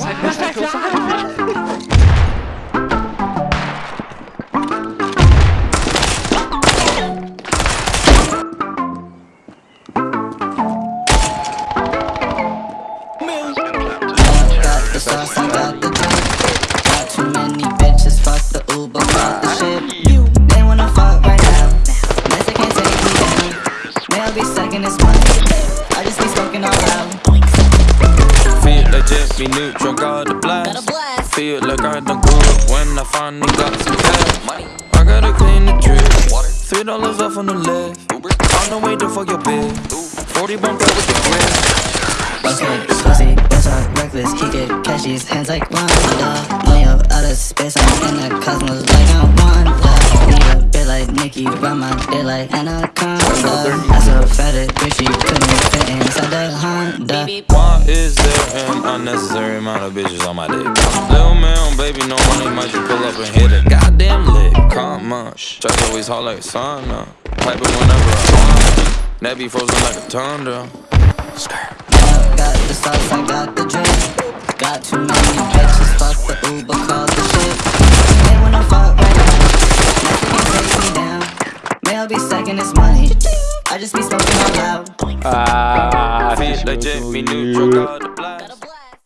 I be second this money. I just be smoking all out. Feel legit, be neutral, got a blast. Feel like I done grew up when I finally got some cash. I gotta clean the drip. Three dollars off on the left. On the way to fuck your bitch. 40 bump out with the grip. What's good, pussy, bitch, I'm reckless. He get cashies, hands like Wanda. Way up out of space, I'm in the cosmos like I'm Wanda. Need a bit like Nicki, run my dick like Anaconda. That's a fat bitch, she couldn't fit inside the Honda. Why is there an unnecessary amount of bitches on my dick? Little man, baby, no money, might just pull up and hit a goddamn lick. Come on, Stress always hot like sauna. Pipe it whenever I want. That be frozen like a tundra. Skirt. Got the sauce, I got the drink. Got too many bitches, fuck the Uber, call the shit. They wanna fuck right now. They can take me down. May I be second this money. I just be smoking all loud. Ah, Feel legit, be neutral,